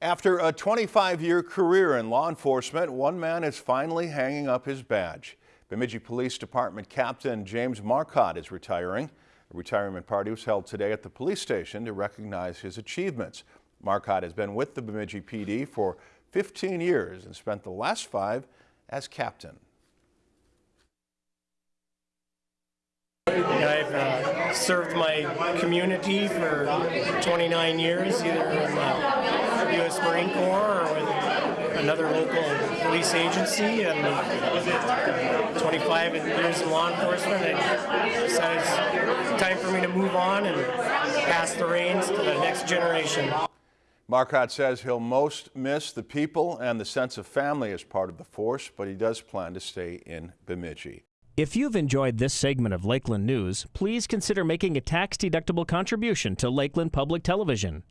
After a 25-year career in law enforcement, one man is finally hanging up his badge. Bemidji Police Department Captain James Marcotte is retiring. A retirement party was held today at the police station to recognize his achievements. Marcotte has been with the Bemidji PD for 15 years and spent the last five as captain. I've uh, served my community for 29 years, either in U.S. Marine Corps or with another local police agency, and uh, 25 years in law enforcement. I decided it's time for me to move on and pass the reins to the next generation. Marcotte says he'll most miss the people and the sense of family as part of the force, but he does plan to stay in Bemidji. If you've enjoyed this segment of Lakeland News, please consider making a tax-deductible contribution to Lakeland Public Television.